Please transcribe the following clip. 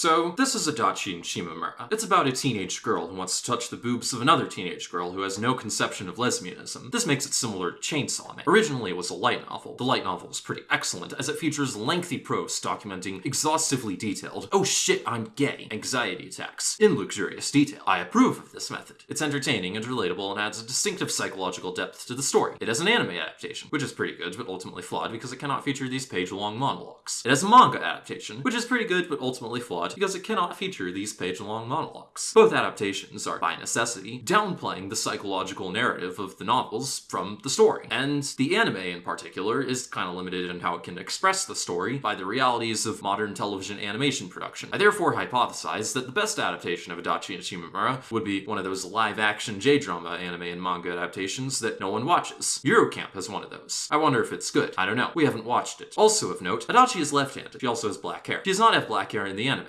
So, this is Adachi Shimamura. It's about a teenage girl who wants to touch the boobs of another teenage girl who has no conception of lesbianism. This makes it similar to Chainsaw Man. Originally, it was a light novel. The light novel is pretty excellent, as it features lengthy prose documenting exhaustively detailed, oh shit, I'm gay, anxiety attacks, in luxurious detail. I approve of this method. It's entertaining and relatable and adds a distinctive psychological depth to the story. It has an anime adaptation, which is pretty good, but ultimately flawed because it cannot feature these page-long monologues. It has a manga adaptation, which is pretty good, but ultimately flawed because it cannot feature these page-long monologues. Both adaptations are, by necessity, downplaying the psychological narrative of the novels from the story. And the anime, in particular, is kind of limited in how it can express the story by the realities of modern television animation production. I therefore hypothesize that the best adaptation of Adachi and Shimamura would be one of those live-action J-drama anime and manga adaptations that no one watches. Yuru Camp has one of those. I wonder if it's good. I don't know. We haven't watched it. Also of note, Adachi is left-handed. She also has black hair. She does not have black hair in the anime.